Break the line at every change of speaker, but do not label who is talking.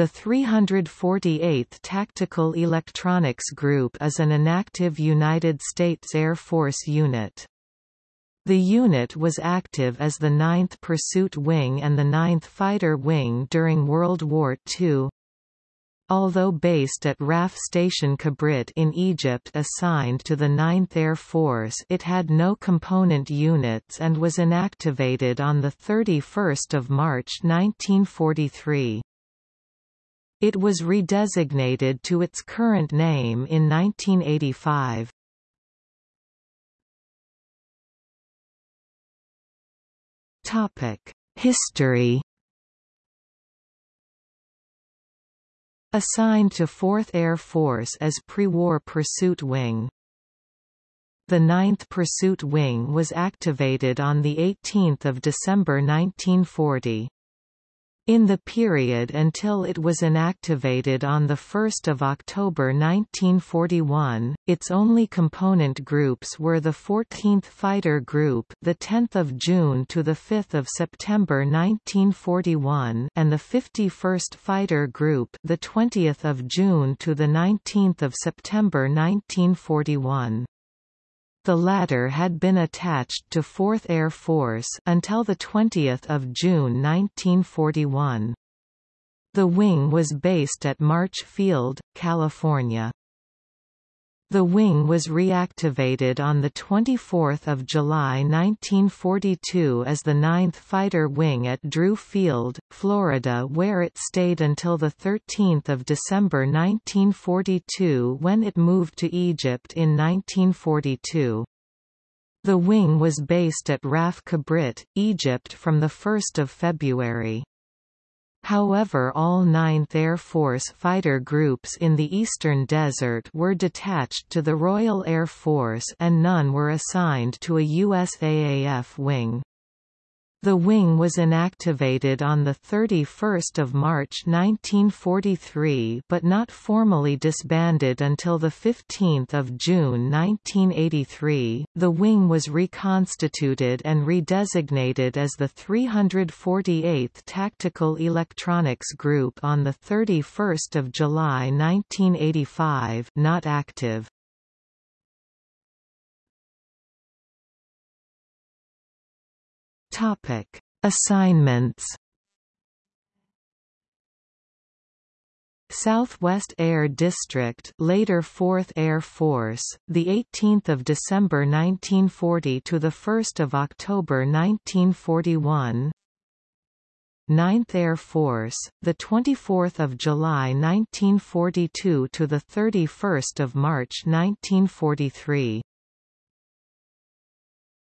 The 348th Tactical Electronics Group is an inactive United States Air Force unit. The unit was active as the 9th Pursuit Wing and the 9th Fighter Wing during World War II. Although based at RAF Station Kabrit in Egypt assigned to the 9th Air Force it had no component units and was inactivated on 31 March 1943. It was redesignated to its current name in 1985. History Assigned to 4th Air Force as pre-war Pursuit Wing. The 9th Pursuit Wing was activated on 18 December 1940. In the period until it was inactivated on 1 October 1941, its only component groups were the 14th Fighter Group the 10th of June to the 5th of September 1941 and the 51st Fighter Group the 20th of June to the 19th of September 1941. The latter had been attached to 4th Air Force until 20 June 1941. The wing was based at March Field, California. The wing was reactivated on 24 July 1942 as the 9th Fighter Wing at Drew Field, Florida where it stayed until 13 December 1942 when it moved to Egypt in 1942. The wing was based at RAF Kabrit, Egypt from 1 February. However all 9th Air Force fighter groups in the Eastern Desert were detached to the Royal Air Force and none were assigned to a USAAF wing. The wing was inactivated on 31 March 1943 but not formally disbanded until 15 June 1983. The wing was reconstituted and redesignated as the 348th Tactical Electronics Group on 31 July 1985 not active. Topic: Assignments. Southwest Air District, later 4th Air Force, the 18th of December 1940 to the 1st of October 1941. 9th Air Force, the 24th of July 1942 to the 31st of March 1943.